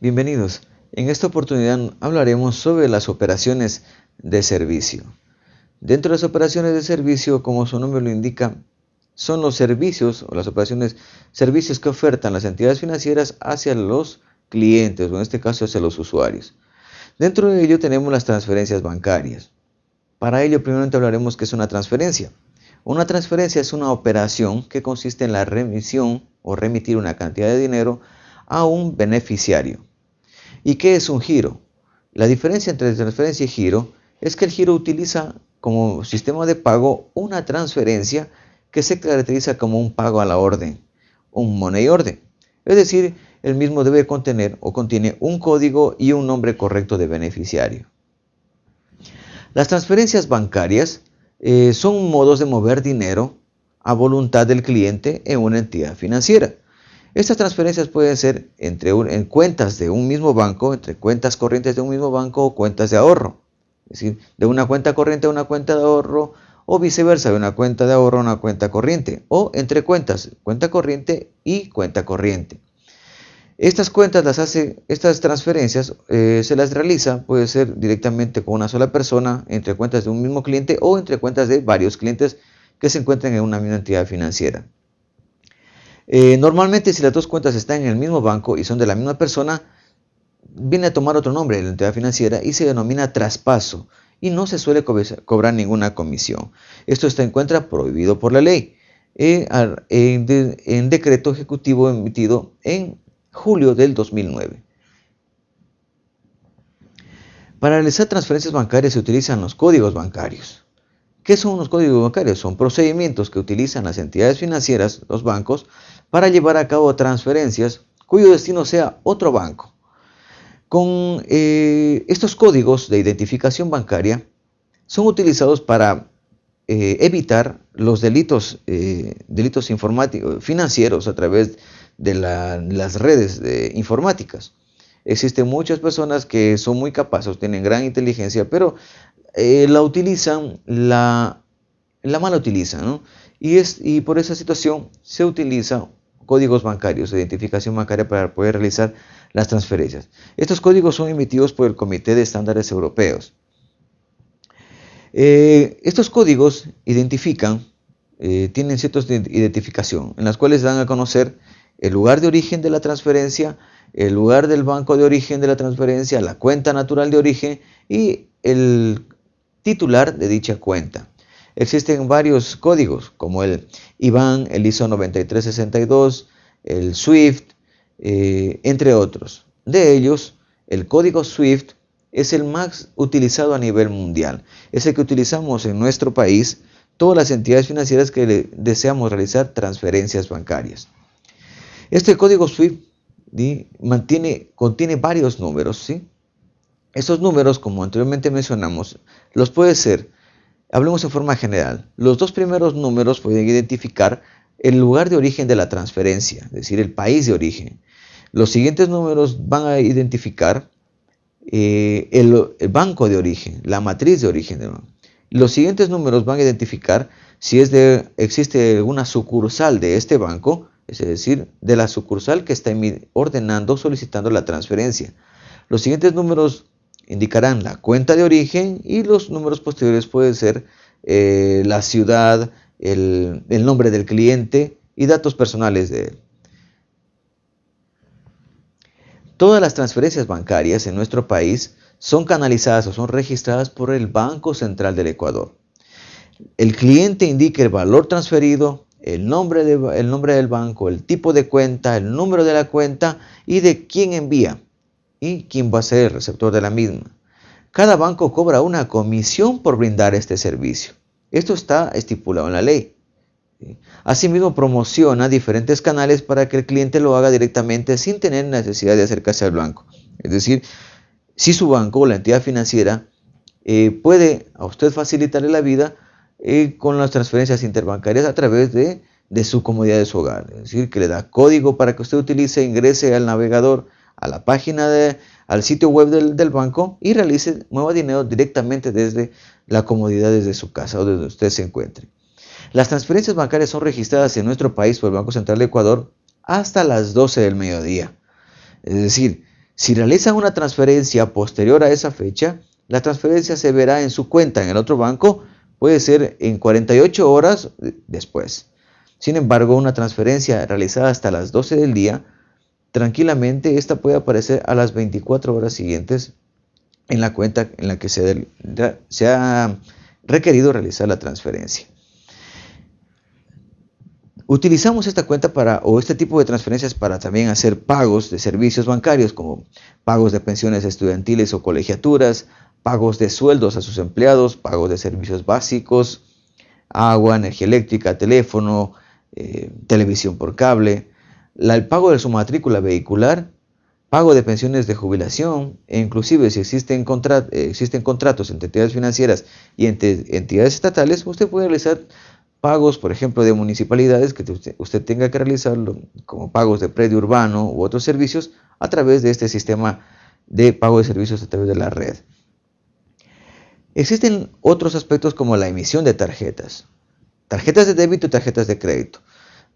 Bienvenidos. En esta oportunidad hablaremos sobre las operaciones de servicio. Dentro de las operaciones de servicio, como su nombre lo indica, son los servicios o las operaciones, servicios que ofertan las entidades financieras hacia los clientes o en este caso hacia los usuarios. Dentro de ello tenemos las transferencias bancarias. Para ello, primeramente hablaremos qué es una transferencia. Una transferencia es una operación que consiste en la remisión o remitir una cantidad de dinero a un beneficiario. ¿Y qué es un giro? La diferencia entre transferencia y giro es que el giro utiliza como sistema de pago una transferencia que se caracteriza como un pago a la orden, un money order. Es decir, el mismo debe contener o contiene un código y un nombre correcto de beneficiario. Las transferencias bancarias eh, son modos de mover dinero a voluntad del cliente en una entidad financiera. Estas transferencias pueden ser entre en cuentas de un mismo banco, entre cuentas corrientes de un mismo banco o cuentas de ahorro. Es decir, de una cuenta corriente a una cuenta de ahorro o viceversa, de una cuenta de ahorro a una cuenta corriente. O entre cuentas, cuenta corriente y cuenta corriente. Estas cuentas las hace, estas transferencias eh, se las realiza, puede ser directamente con una sola persona, entre cuentas de un mismo cliente o entre cuentas de varios clientes que se encuentran en una misma entidad financiera. Eh, normalmente si las dos cuentas están en el mismo banco y son de la misma persona, viene a tomar otro nombre la entidad financiera y se denomina traspaso y no se suele cobrar ninguna comisión. Esto se encuentra prohibido por la ley eh, en decreto ejecutivo emitido en julio del 2009. Para realizar transferencias bancarias se utilizan los códigos bancarios. ¿Qué son los códigos bancarios? Son procedimientos que utilizan las entidades financieras, los bancos, para llevar a cabo transferencias cuyo destino sea otro banco. Con eh, estos códigos de identificación bancaria son utilizados para eh, evitar los delitos, eh, delitos informáticos, financieros a través de las redes informáticas. Existen muchas personas que son muy capaces, tienen gran inteligencia, pero eh, la utilizan, la, la mala utilizan, Y, es, y por esa situación se utilizan códigos bancarios, de identificación bancaria para poder realizar las transferencias. Estos códigos son emitidos por el Comité de Estándares Europeos. Eh, estos códigos identifican, eh, tienen ciertos de identificación, en las cuales dan a conocer el lugar de origen de la transferencia, el lugar del banco de origen de la transferencia, la cuenta natural de origen y el titular de dicha cuenta. Existen varios códigos como el IBAN, el ISO 9362, el SWIFT, eh, entre otros. De ellos, el código SWIFT es el más utilizado a nivel mundial. Es el que utilizamos en nuestro país todas las entidades financieras que deseamos realizar transferencias bancarias. Este código SWIFT mantiene, contiene varios números. ¿sí? Estos números, como anteriormente mencionamos, los puede ser, hablemos en forma general, los dos primeros números pueden identificar el lugar de origen de la transferencia, es decir, el país de origen. Los siguientes números van a identificar eh, el, banco de origen, la matriz de origen. Los siguientes números van a identificar si existe alguna sucursal de este banco, es decir, de la sucursal que está ordenando, solicitando la transferencia. Los siguientes números indicarán la cuenta de origen y los números posteriores pueden ser eh, la ciudad, el, nombre del cliente y datos personales de él. Todas las transferencias bancarias en nuestro país son canalizadas o son registradas por el Banco Central del Ecuador. El cliente indica el valor transferido, el nombre del banco, el tipo de cuenta, el número de la cuenta y de quién envía y quién va a ser el receptor de la misma. Cada banco cobra una comisión por brindar este servicio. Esto está estipulado en la ley. Asimismo, promociona diferentes canales para que el cliente lo haga directamente sin tener necesidad de acercarse al banco. Es decir, si su banco o la entidad financiera eh, puede a usted facilitarle la vida eh, con las transferencias interbancarias a través de, de su comodidad de su hogar. Es decir, que le da código para que usted utilice, ingrese al navegador a la página de, al sitio web del, banco y realice, mueva dinero directamente desde la comodidad desde su casa o desde donde usted se encuentre. Las transferencias bancarias son registradas en nuestro país por el Banco Central de Ecuador hasta las 12 del mediodía. Es decir, Si realizan una transferencia posterior a esa fecha, la transferencia se verá en su cuenta en el otro banco, puede ser en 48 horas después. Sin embargo, una transferencia realizada hasta las 12 del día, tranquilamente esta puede aparecer a las 24 horas siguientes en la cuenta en la que se, ha requerido realizar la transferencia. Utilizamos esta cuenta para, o este tipo de transferencias para también hacer pagos de servicios bancarios como pagos de pensiones estudiantiles o colegiaturas, pagos de sueldos a sus empleados, pagos de servicios básicos, agua, energía eléctrica, teléfono, eh, televisión por cable, el pago de su matrícula vehicular, pago de pensiones de jubilación e inclusive si existen, eh, contratos entre entidades financieras y entre entidades estatales, usted puede realizar pagos, por ejemplo, de municipalidades que usted, tenga que realizarlo, como pagos de predio urbano u otros servicios, a través de este sistema de pago de servicios a través de la red. Existen otros aspectos como la emisión de tarjetas, tarjetas de débito y tarjetas de crédito.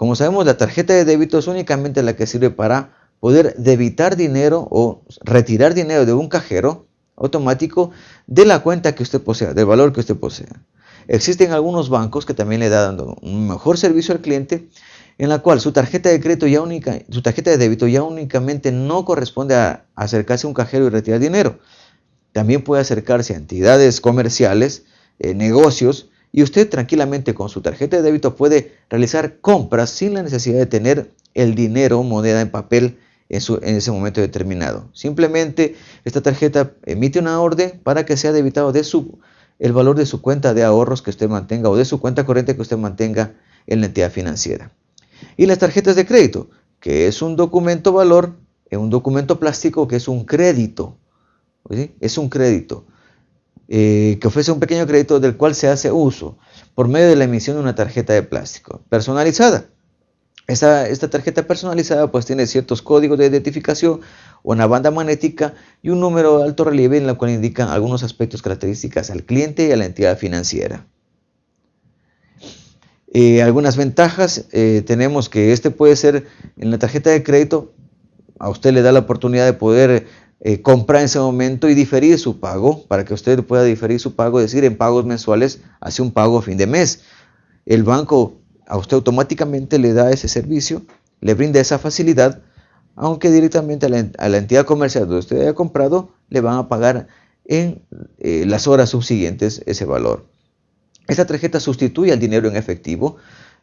Como sabemos, la tarjeta de débito es únicamente la que sirve para poder debitar dinero o retirar dinero de un cajero automático de la cuenta que usted posea, del valor que usted posea. Existen algunos bancos que también le dan un mejor servicio al cliente en la cual su tarjeta de crédito ya única, su tarjeta de débito ya únicamente no corresponde a acercarse a un cajero y retirar dinero. También puede acercarse a entidades comerciales, eh, negocios, y usted tranquilamente con su tarjeta de débito puede realizar compras sin la necesidad de tener el dinero, moneda en papel en, ese momento determinado. Simplemente esta tarjeta emite una orden para que sea debitado de su el valor de su cuenta de ahorros que usted mantenga o de su cuenta corriente que usted mantenga en la entidad financiera. Y las tarjetas de crédito, que es un documento valor, es un documento plástico que es un crédito. Es un crédito eh, que ofrece un pequeño crédito del cual se hace uso por medio de la emisión de una tarjeta de plástico personalizada. Esta, esta, tarjeta personalizada pues tiene ciertos códigos de identificación, una banda magnética y un número de alto relieve en la cual indican algunos aspectos características al cliente y a la entidad financiera. Eh, algunas ventajas, eh, tenemos que este puede ser en la tarjeta de crédito, a usted le da la oportunidad de poder eh, comprar en ese momento y diferir su pago, para que usted pueda diferir su pago, es decir, en pagos mensuales, hace un pago a fin de mes. El banco a usted automáticamente le da ese servicio, le brinda esa facilidad, aunque directamente a la, entidad comercial donde usted haya comprado le van a pagar en eh, las horas subsiguientes ese valor. Esta tarjeta sustituye al dinero en efectivo.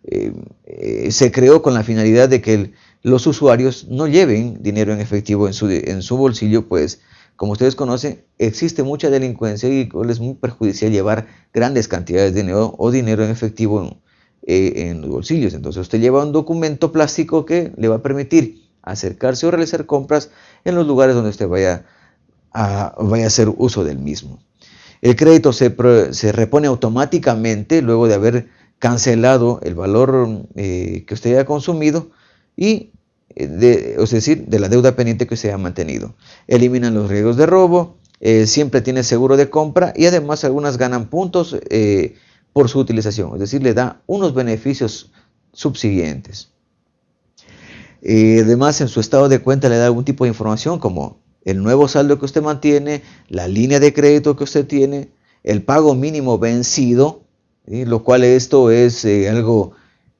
Eh, se creó con la finalidad de que los usuarios no lleven dinero en efectivo en su, bolsillo, pues como ustedes conocen, existe mucha delincuencia y es muy perjudicial llevar grandes cantidades de dinero o dinero en efectivo eh, en los bolsillos. Entonces usted lleva un documento plástico que le va a permitir acercarse o realizar compras en los lugares donde usted vaya a, hacer uso del mismo. El crédito se repone automáticamente luego de haber cancelado el valor eh, que usted haya consumido y eh, de, es decir, de la deuda pendiente que se haya mantenido. Eliminan los riesgos de robo, siempre tiene seguro de compra y además algunas ganan puntos por su utilización, es decir, le da unos beneficios subsiguientes. Eh, además, en su estado de cuenta le da algún tipo de información como el nuevo saldo que usted mantiene, la línea de crédito que usted tiene, el pago mínimo vencido, lo cual esto es eh, algo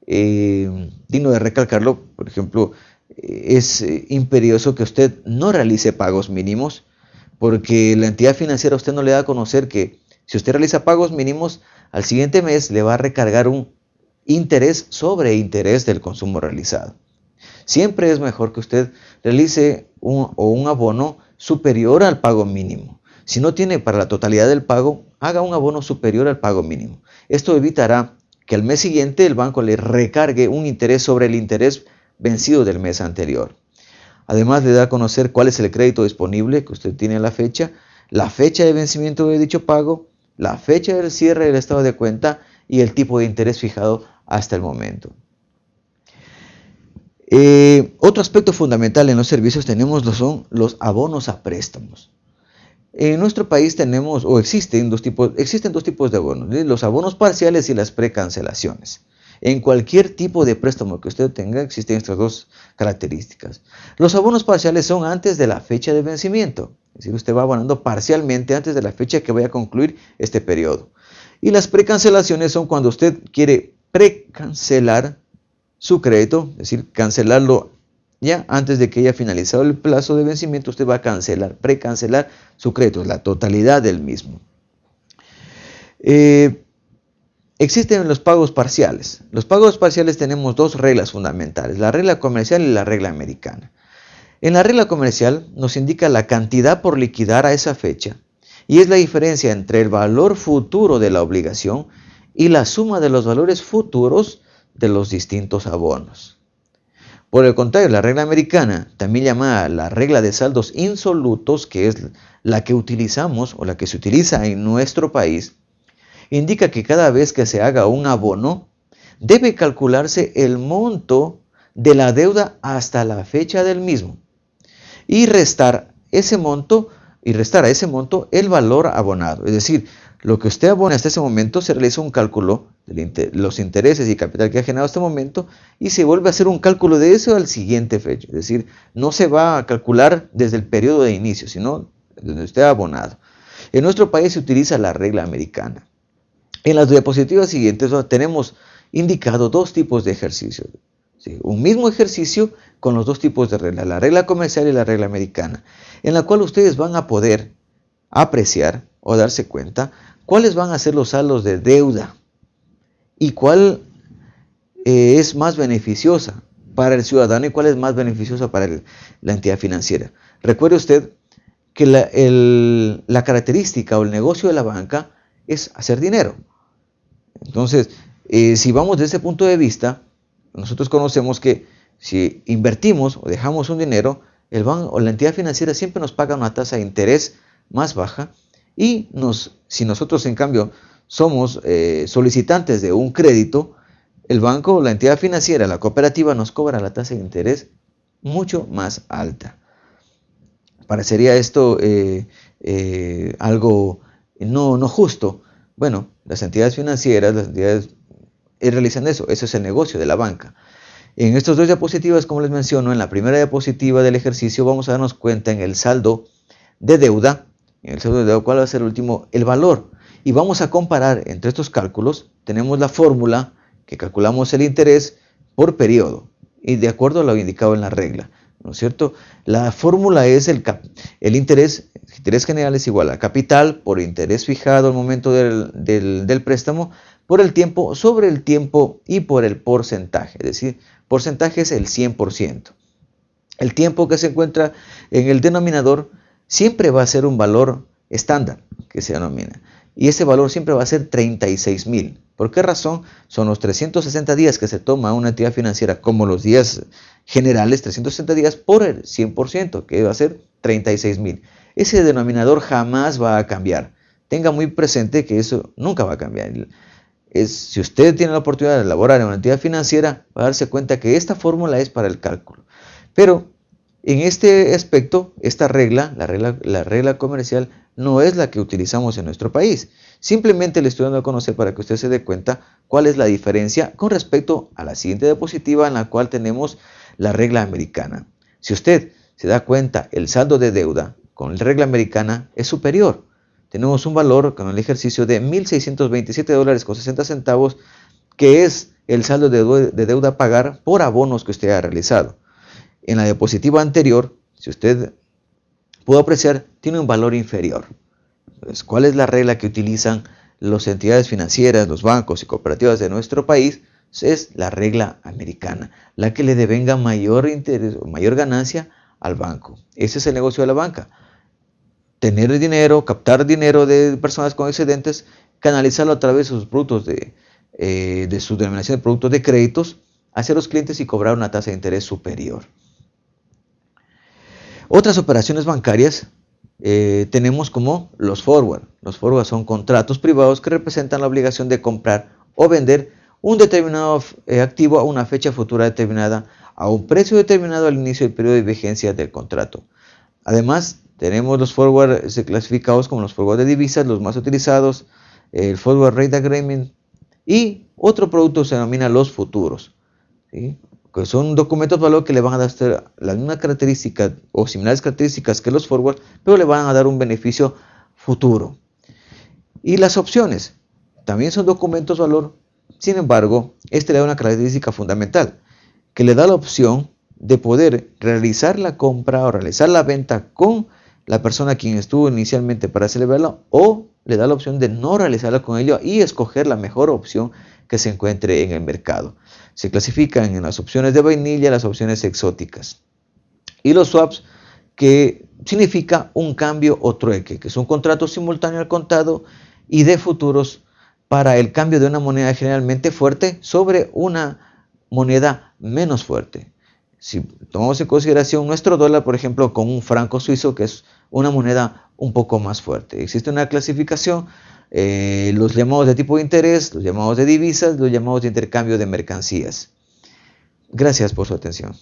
eh, digno de recalcarlo. Por ejemplo, es imperioso que usted no realice pagos mínimos porque la entidad financiera a usted no le da a conocer que si usted realiza pagos mínimos, al siguiente mes le va a recargar un interés sobre interés del consumo realizado. Siempre es mejor que usted realice un, o un abono superior al pago mínimo. Si no tiene para la totalidad del pago, haga un abono superior al pago mínimo. Esto evitará que al mes siguiente el banco le recargue un interés sobre el interés vencido del mes anterior. Además le da a conocer cuál es el crédito disponible que usted tiene a la fecha, la fecha de vencimiento de dicho pago la fecha del cierre del estado de cuenta y el tipo de interés fijado hasta el momento. Eh, otro aspecto fundamental en los servicios tenemos lo son los abonos a préstamos. En nuestro país tenemos o existen dos tipos, existen dos tipos de abonos, los abonos parciales y las precancelaciones. En cualquier tipo de préstamo que usted tenga existen estas dos características. Los abonos parciales son antes de la fecha de vencimiento, es decir, usted va abonando parcialmente antes de la fecha que vaya a concluir este periodo. Y las precancelaciones son cuando usted quiere precancelar su crédito, es decir, cancelarlo ya antes de que haya finalizado el plazo de vencimiento, usted va a cancelar, precancelar su crédito, la totalidad del mismo. Eh, existen los pagos parciales. Los pagos parciales tenemos dos reglas fundamentales, la regla comercial y la regla americana. En la regla comercial nos indica la cantidad por liquidar a esa fecha y es la diferencia entre el valor futuro de la obligación y la suma de los valores futuros de los distintos abonos. Por el contrario, la regla americana, también llamada la regla de saldos insolutos, que es la que utilizamos o la que se utiliza en nuestro país, indica que cada vez que se haga un abono, debe calcularse el monto de la deuda hasta la fecha del mismo y restar ese monto y restar a ese monto el valor abonado. Es decir, lo que usted abona hasta ese momento se realiza un cálculo de los intereses y capital que ha generado hasta momento y se vuelve a hacer un cálculo de eso al siguiente fecha. Es decir, no se va a calcular desde el periodo de inicio, sino desde usted ha abonado. En nuestro país se utiliza la regla americana. En las diapositivas siguientes tenemos indicado dos tipos de ejercicios. Un mismo ejercicio con los dos tipos de reglas, la regla comercial y la regla americana, en la cual ustedes van a poder apreciar o darse cuenta cuáles van a ser los saldos de deuda y cuál eh, es más beneficiosa para el ciudadano y cuál es más beneficiosa para la entidad financiera. Recuerde usted que la, característica o el negocio de la banca es hacer dinero. Entonces, eh, si vamos desde ese punto de vista, nosotros conocemos que si invertimos o dejamos un dinero, el banco o la entidad financiera siempre nos paga una tasa de interés más baja y nos, si nosotros en cambio somos eh, solicitantes de un crédito, el banco, la entidad financiera, la cooperativa nos cobra la tasa de interés mucho más alta. Parecería esto eh, eh, algo no, no justo. Bueno, las entidades financieras, las entidades realizan eso, eso es el negocio de la banca. En estas dos diapositivas, como les menciono, en la primera diapositiva del ejercicio vamos a darnos cuenta en el saldo de deuda, el deuda, ¿cuál va a ser el último? El valor y vamos a comparar entre estos cálculos. Tenemos la fórmula que calculamos el interés por periodo y de acuerdo a lo indicado en la regla. ¿No es cierto? La fórmula es el, el interés, interés general es igual a capital por interés fijado al momento del, del préstamo por el tiempo, sobre el tiempo y por el porcentaje. Es decir, porcentaje es el 100%. El tiempo que se encuentra en el denominador siempre va a ser un valor estándar que se denomina y ese valor siempre va a ser 36 mil. ¿Por qué razón? Son los 360 días que se toma una entidad financiera como los días generales, 360 días por el 100%, que va a ser 36 mil. Ese denominador jamás va a cambiar. Tenga muy presente que eso nunca va a cambiar. Es, si usted tiene la oportunidad de elaborar en una entidad financiera, va a darse cuenta que esta fórmula es para el cálculo. Pero en este aspecto, esta regla, la regla, la regla comercial, no es la que utilizamos en nuestro país. Simplemente le estoy dando a conocer para que usted se dé cuenta cuál es la diferencia con respecto a la siguiente diapositiva en la cual tenemos la regla americana. Si usted se da cuenta, el saldo de deuda con la regla americana es superior. Tenemos un valor con el ejercicio de 1.627 dólares con 60 centavos, que es el saldo de deuda a pagar por abonos que usted ha realizado. En la diapositiva anterior, si usted pudo apreciar, tiene un valor inferior. ¿cuál es la regla que utilizan las entidades financieras, los bancos y cooperativas de nuestro país? Es la regla americana, la que le devenga mayor interés o mayor ganancia al banco. Ese es el negocio de la banca. Tener dinero, captar dinero de personas con excedentes, canalizarlo a través de sus productos de, eh, su denominación de productos de créditos hacia los clientes y cobrar una tasa de interés superior. Otras operaciones bancarias eh, tenemos como los forward. Los forward son contratos privados que representan la obligación de comprar o vender un determinado eh, activo a una fecha futura determinada a un precio determinado al inicio del periodo de vigencia del contrato. Además, tenemos los forward clasificados como los forward de divisas, los más utilizados, el forward rate agreement Y otro producto se denomina los futuros, que son documentos de valor que le van a dar las mismas características o similares características que los forward, pero le van a dar un beneficio futuro. Y las opciones también son documentos de valor, sin embargo, este le da una característica fundamental, que le da la opción de poder realizar la compra o realizar la venta con la persona quien estuvo inicialmente para celebrarla o le da la opción de no realizarla con ello y escoger la mejor opción que se encuentre en el mercado. Se clasifican en las opciones de vainilla, las opciones exóticas. Y los swaps, que significa un cambio o trueque, que es un contrato simultáneo al contado y de futuros para el cambio de una moneda generalmente fuerte sobre una moneda menos fuerte. Si tomamos en consideración nuestro dólar, por ejemplo, con un franco suizo, que es una moneda un poco más fuerte. Existe una clasificación, eh, los llamados de tipo de interés, los llamados de divisas, los llamados de intercambio de mercancías. Gracias por su atención.